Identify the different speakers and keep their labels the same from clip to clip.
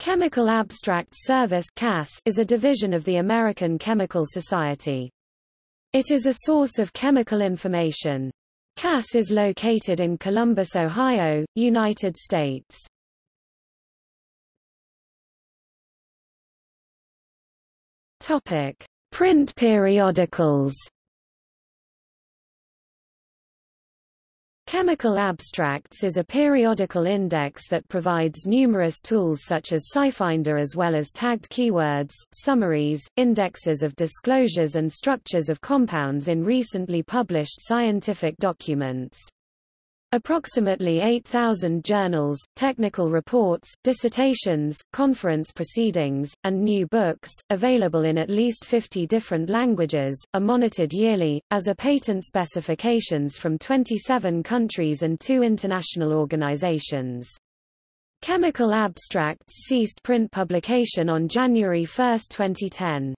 Speaker 1: Chemical Abstracts Service is a division of the American Chemical Society. It is a source of chemical information. CAS is located in Columbus, Ohio, United States. Topic: Print periodicals. Chemical Abstracts is a periodical index that provides numerous tools such as SciFinder as well as tagged keywords, summaries, indexes of disclosures and structures of compounds in recently published scientific documents. Approximately 8,000 journals, technical reports, dissertations, conference proceedings, and new books, available in at least 50 different languages, are monitored yearly, as are patent specifications from 27 countries and two international organizations. Chemical Abstracts ceased print publication on January 1, 2010.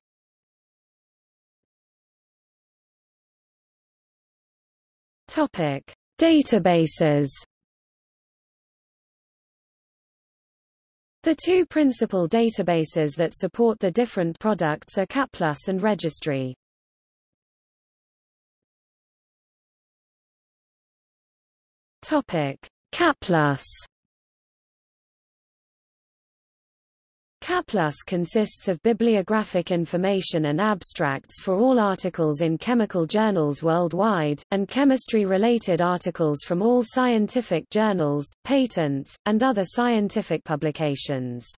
Speaker 1: Topic. Databases The two principal databases that support the different products are CAPLUS and Registry. Topic: CAPLUS consists of bibliographic information and abstracts for all articles in chemical journals worldwide, and chemistry-related articles from all scientific journals, patents, and other scientific publications.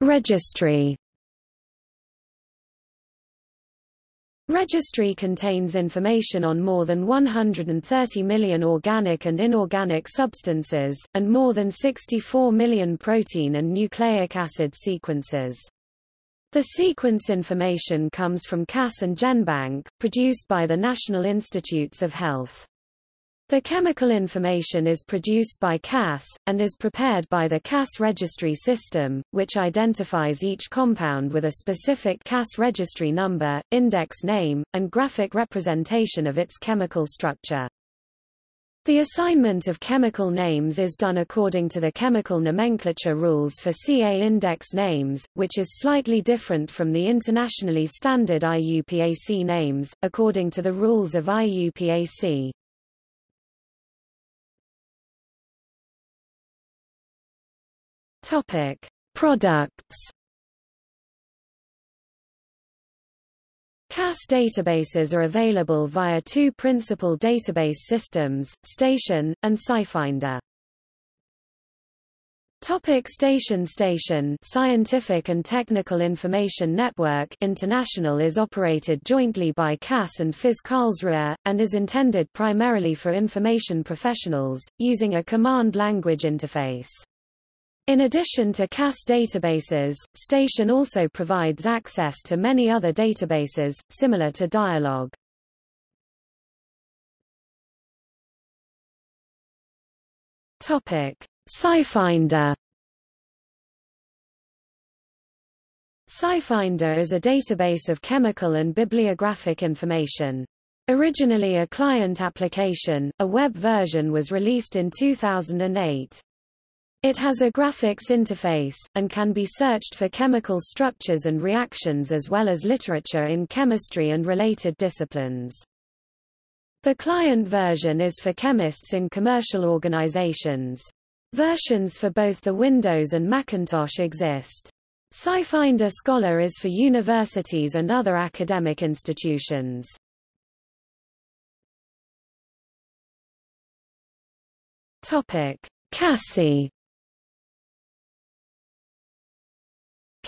Speaker 1: Registry Registry contains information on more than 130 million organic and inorganic substances, and more than 64 million protein and nucleic acid sequences. The sequence information comes from CAS and GenBank, produced by the National Institutes of Health. The chemical information is produced by CAS, and is prepared by the CAS registry system, which identifies each compound with a specific CAS registry number, index name, and graphic representation of its chemical structure. The assignment of chemical names is done according to the chemical nomenclature rules for CA index names, which is slightly different from the internationally standard IUPAC names, according to the rules of IUPAC. Topic: Products. CAS databases are available via two principal database systems, Station, and SciFinder. Topic Station Station Scientific and Technical Information Network International is operated jointly by CAS and FIZ Karlsruhe, and is intended primarily for information professionals, using a command language interface. In addition to CAS databases, Station also provides access to many other databases, similar to Dialog. Topic: SciFinder. SciFinder is a database of chemical and bibliographic information. Originally a client application, a web version was released in 2008. It has a graphics interface, and can be searched for chemical structures and reactions as well as literature in chemistry and related disciplines. The client version is for chemists in commercial organizations. Versions for both the Windows and Macintosh exist. SciFinder Scholar is for universities and other academic institutions. Topic: CASSI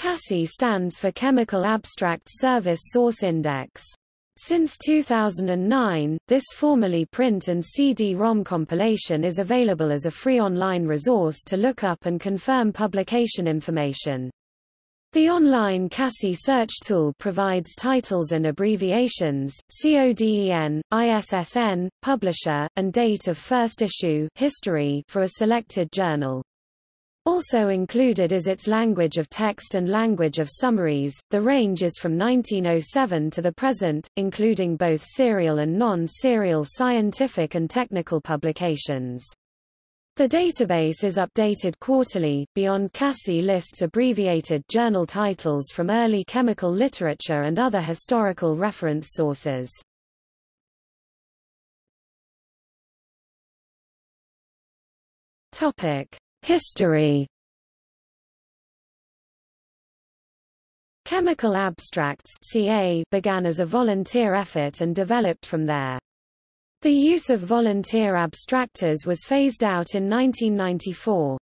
Speaker 1: CASSI stands for Chemical Abstract Service Source Index. Since 2009, this formerly print and CD-ROM compilation is available as a free online resource to look up and confirm publication information. The online CASSI search tool provides titles and abbreviations, CODEN, ISSN, publisher, and date of first issue history for a selected journal. Also included is its language of text and language of summaries. The range is from 1907 to the present, including both serial and non-serial scientific and technical publications. The database is updated quarterly. Beyond CASSI lists abbreviated journal titles from early chemical literature and other historical reference sources. Topic: History Chemical Abstracts CA began as a volunteer effort and developed from there. The use of volunteer abstractors was phased out in 1994.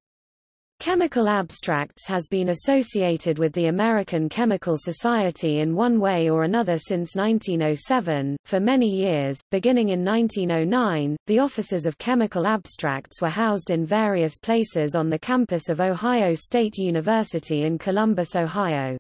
Speaker 1: Chemical abstracts has been associated with the American Chemical Society in one way or another since 1907. For many years, beginning in 1909, the offices of chemical abstracts were housed in various places on the campus of Ohio State University in Columbus, Ohio.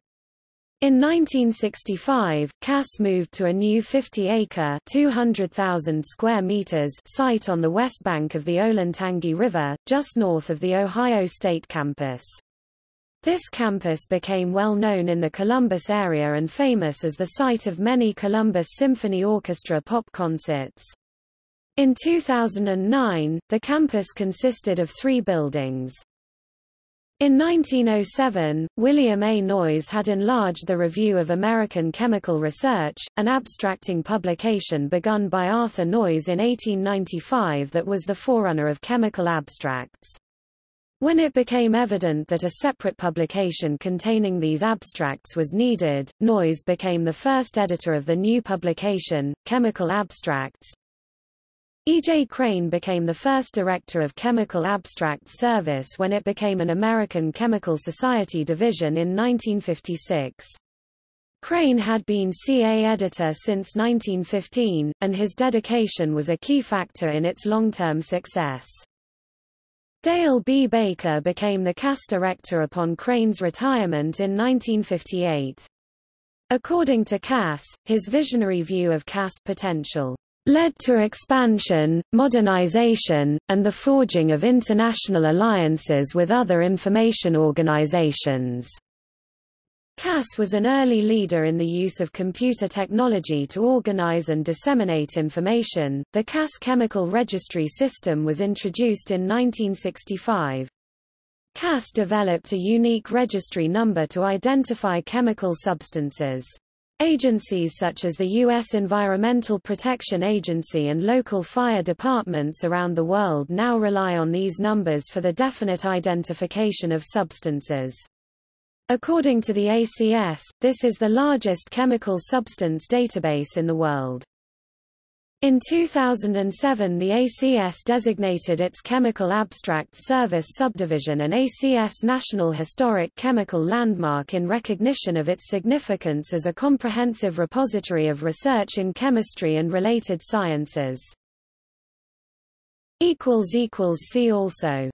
Speaker 1: In 1965, CAS moved to a new 50-acre (200,000 square meters) site on the west bank of the Olentangy River, just north of the Ohio State campus. This campus became well known in the Columbus area and famous as the site of many Columbus Symphony Orchestra pop concerts. In 2009, the campus consisted of three buildings. In 1907, William A. Noyes had enlarged the Review of American Chemical Research, an abstracting publication begun by Arthur Noyes in 1895 that was the forerunner of chemical abstracts. When it became evident that a separate publication containing these abstracts was needed, Noyes became the first editor of the new publication, Chemical Abstracts, E. J. Crane became the first director of Chemical Abstracts Service when it became an American Chemical Society division in 1956. Crane had been CA editor since 1915, and his dedication was a key factor in its long-term success. Dale B. Baker became the CAS director upon Crane's retirement in 1958. According to CAS, his visionary view of CAS potential led to expansion, modernization, and the forging of international alliances with other information organizations. CAS was an early leader in the use of computer technology to organize and disseminate information. The CAS chemical registry system was introduced in 1965. CAS developed a unique registry number to identify chemical substances. Agencies such as the U.S. Environmental Protection Agency and local fire departments around the world now rely on these numbers for the definite identification of substances. According to the ACS, this is the largest chemical substance database in the world. In 2007 the ACS designated its Chemical Abstract Service subdivision an ACS National Historic Chemical Landmark in recognition of its significance as a comprehensive repository of research in chemistry and related sciences. See also